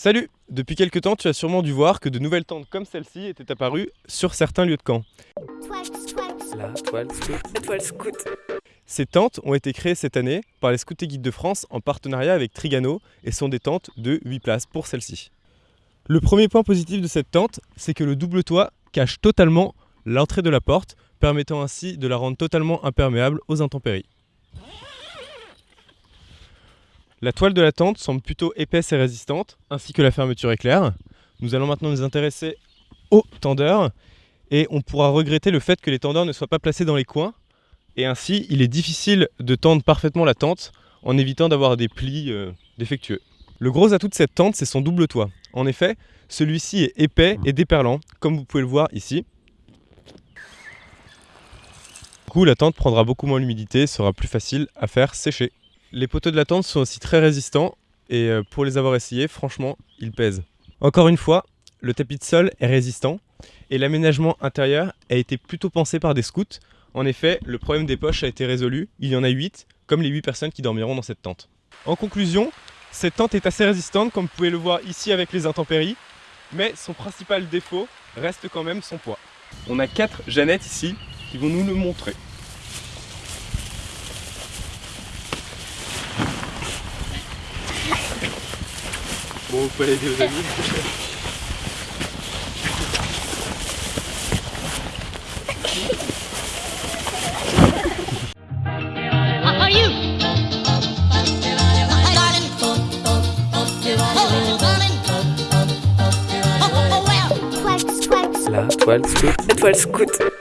Salut Depuis quelques temps, tu as sûrement dû voir que de nouvelles tentes comme celle-ci étaient apparues sur certains lieux de camp. La toile scout. La toile scout. Ces tentes ont été créées cette année par les Scouts et Guides de France en partenariat avec Trigano et sont des tentes de 8 places pour celle-ci. Le premier point positif de cette tente, c'est que le double toit cache totalement l'entrée de la porte, permettant ainsi de la rendre totalement imperméable aux intempéries. La toile de la tente semble plutôt épaisse et résistante, ainsi que la fermeture éclair. Nous allons maintenant nous intéresser aux tendeurs et on pourra regretter le fait que les tendeurs ne soient pas placés dans les coins. Et ainsi, il est difficile de tendre parfaitement la tente en évitant d'avoir des plis euh, défectueux. Le gros atout de cette tente, c'est son double toit. En effet, celui-ci est épais et déperlant, comme vous pouvez le voir ici. Du coup, la tente prendra beaucoup moins l'humidité, sera plus facile à faire sécher. Les poteaux de la tente sont aussi très résistants et euh, pour les avoir essayés, franchement, ils pèsent. Encore une fois, le tapis de sol est résistant et l'aménagement intérieur a été plutôt pensé par des scouts. En effet, le problème des poches a été résolu, il y en a 8, comme les 8 personnes qui dormiront dans cette tente. En conclusion, cette tente est assez résistante comme vous pouvez le voir ici avec les intempéries, mais son principal défaut reste quand même son poids. On a 4 Jeannettes ici qui vont nous le montrer. Well. La toile scout. La toile scout.